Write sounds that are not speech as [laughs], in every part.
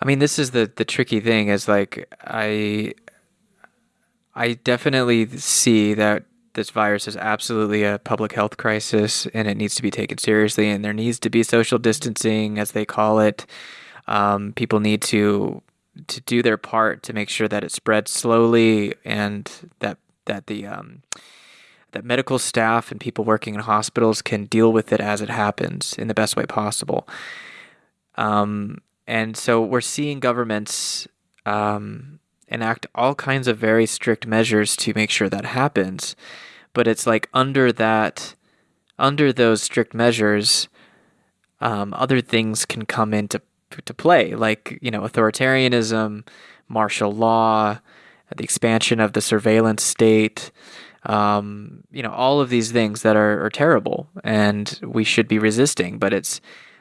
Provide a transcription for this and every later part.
I mean, this is the the tricky thing is like I I definitely see that this virus is absolutely a public health crisis and it needs to be taken seriously and there needs to be social distancing as they call it. Um, people need to to do their part to make sure that it spreads slowly and that that the um, that medical staff and people working in hospitals can deal with it as it happens in the best way possible. Um, and so we're seeing governments um, enact all kinds of very strict measures to make sure that happens. But it's like under that, under those strict measures, um, other things can come into to play, like you know authoritarianism, martial law, the expansion of the surveillance state. Um, you know all of these things that are, are terrible, and we should be resisting. But it's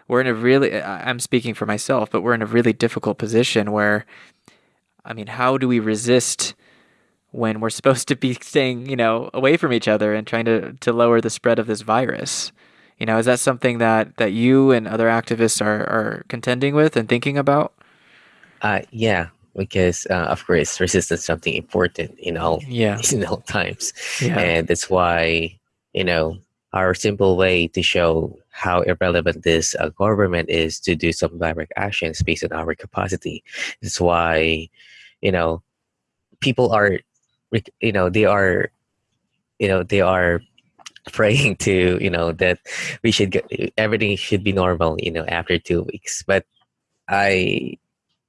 we're in a really I'm speaking for myself, but we're in a really difficult position where I mean, how do we resist when we're [laughs] supposed to be staying, you know, away from each other and trying to, to lower the spread of this virus? You know, is that something that, that you and other activists are, are contending with and thinking about? Uh, yeah, because uh, of course resistance is something important in all yeah. [laughs] in all times, yeah. and that's why you know our simple way to show how irrelevant this uh, government is to do some direct actions based on our capacity. That's why, you know, people are, you know, they are, you know, they are [laughs] praying to, you know, that we should get everything should be normal, you know, after two weeks. But I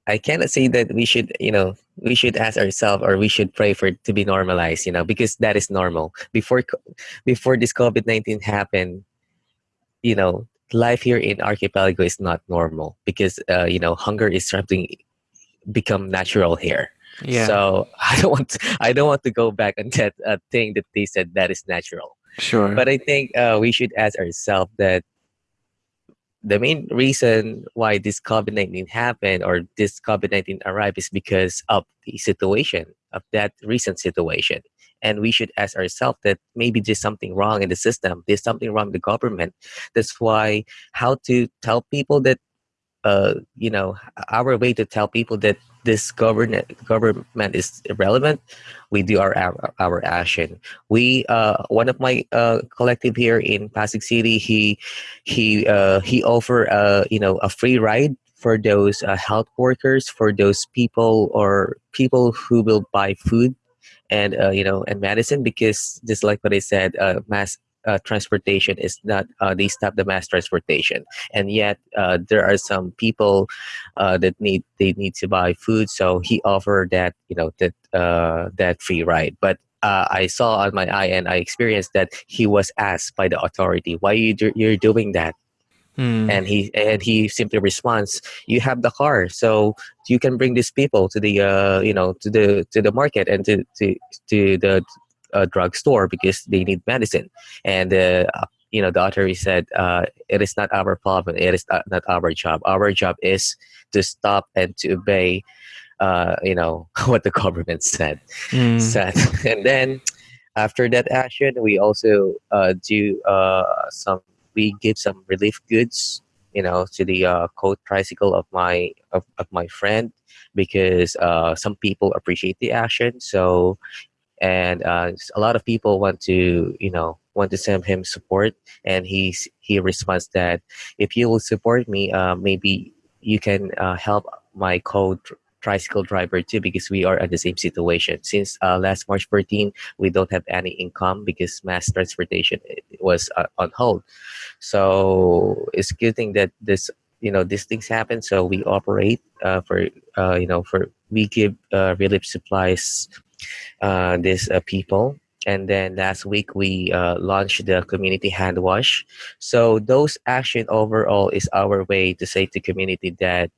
I cannot say that we should, you know, we should ask ourselves or we should pray for it to be normalized, you know, because that is normal. Before before this COVID nineteen happened, you know, life here in archipelago is not normal because uh, you know hunger is something become natural here. Yeah. So [laughs] I don't want to, I don't want to go back on that uh, thing that they said that is natural. Sure. But I think uh, we should ask ourselves that the main reason why this COVID 19 happened or this COVID 19 arrived is because of the situation, of that recent situation. And we should ask ourselves that maybe there's something wrong in the system, there's something wrong in the government. That's why how to tell people that, uh, you know, our way to tell people that this government government is irrelevant we do our our, action. We uh one of my uh collective here in pasig city he he uh he offer uh you know a free ride for those uh, health workers for those people or people who will buy food and uh, you know and medicine because just like what i said uh mass uh, transportation is not uh, they stop the mass transportation. And yet uh, there are some people uh, that need they need to buy food so he offered that you know that uh, that free ride. But uh, I saw on my eye and I experienced that he was asked by the authority why you do, you're doing that? Hmm. and he and he simply responds you have the car so you can bring these people to the uh, you know to the to the market and to to, to the a drugstore because they need medicine. And uh, you know, the authority said, uh, "It is not our problem. It is not, not our job. Our job is to stop and to obey." Uh, you know [laughs] what the government said. Mm. said. [laughs] And then after that action, we also uh, do uh, some. We give some relief goods, you know, to the uh, coat tricycle of my of, of my friend because uh, some people appreciate the action. So and uh, a lot of people want to you know want to send him support and he's he responds that if you will support me uh, maybe you can uh, help my co tricycle driver too because we are at the same situation. Since uh, last march 14 we don't have any income because mass transportation was uh, on hold. So it's good thing that this you know these things happen. So we operate uh, for you know for we give relief supplies uh, these uh, people. And then last week we uh, launched the community hand wash. So those action overall is our way to say to community that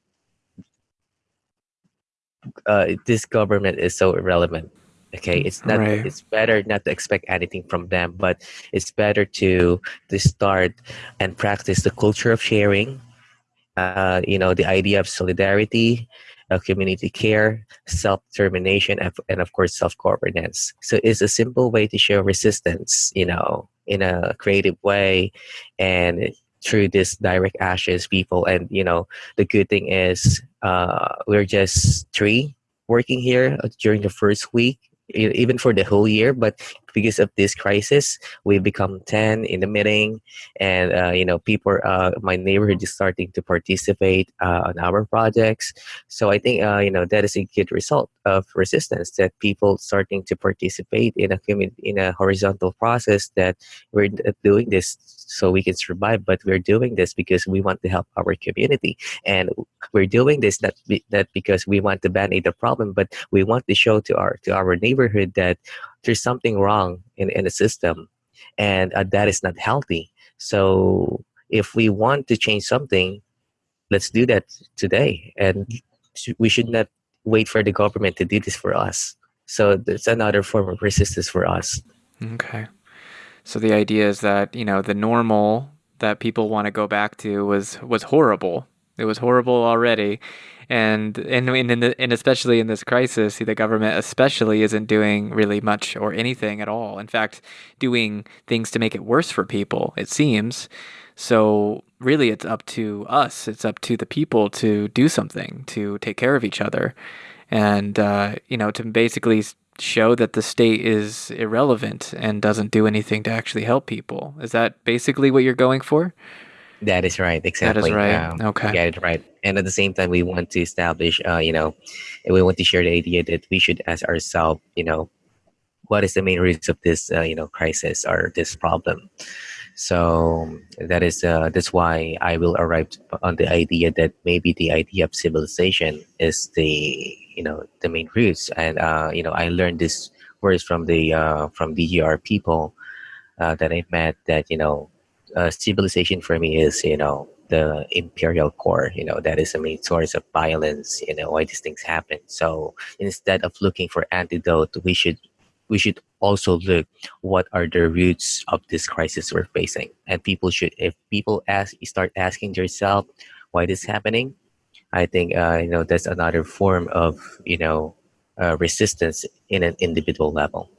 uh, this government is so irrelevant. Okay it's not Right. it's better not to expect anything from them but it's better to to start and practice the culture of sharing uh, you know the idea of solidarity community care self-determination and, and of course self-governance. So it's a simple way to show resistance you know in a creative way and through this direct actions people. And you know the good thing is uh, we're just three working here during the first week even for the whole year but because of this crisis we've become 10 in the meeting and uh, you know people uh, my neighborhood is starting to participate uh, on our projects. So i think uh, you know that is a good result of resistance that people starting to participate in a in a horizontal process that we're doing this so we can survive but we're doing this because we want to help our community. And we're doing this not, be, not because we want to band-aid the problem but we want to show to our to our neighborhood that there's something wrong in, in the system and uh, that is not healthy. So if we want to change something let's do that today. And we should not wait for the government to do this for us. So that's another form of resistance for us. Okay. So the idea is that you know the normal that people want to go back to was was horrible it was horrible already and and in the, and especially in this crisis, the government especially isn't doing really much or anything at all. In fact, doing things to make it worse for people. It seems. So really, it's up to us. It's up to the people to do something to take care of each other, and uh, you know to basically show that the state is irrelevant and doesn't do anything to actually help people. Is that basically what you're going for? That is right. Exactly. That is right. Um, okay. Get it right. And at the same time, we want to establish, uh, you know, we want to share the idea that we should ask ourselves, you know, what is the main root of this, uh, you know, crisis or this problem? So that is uh, that's why I will arrive on the idea that maybe the idea of civilization is the you know the main roots, and uh, you know I learned this words from the uh, from DGR people uh, that I met that you know uh, civilization for me is you know the imperial core you know that is the main source of violence you know why these things happen. So instead of looking for antidote we should we should also look what are the roots of this crisis we're facing. And people should if people ask you start asking yourself why this happening i think uh, you know that's another form of you know uh, resistance in an individual level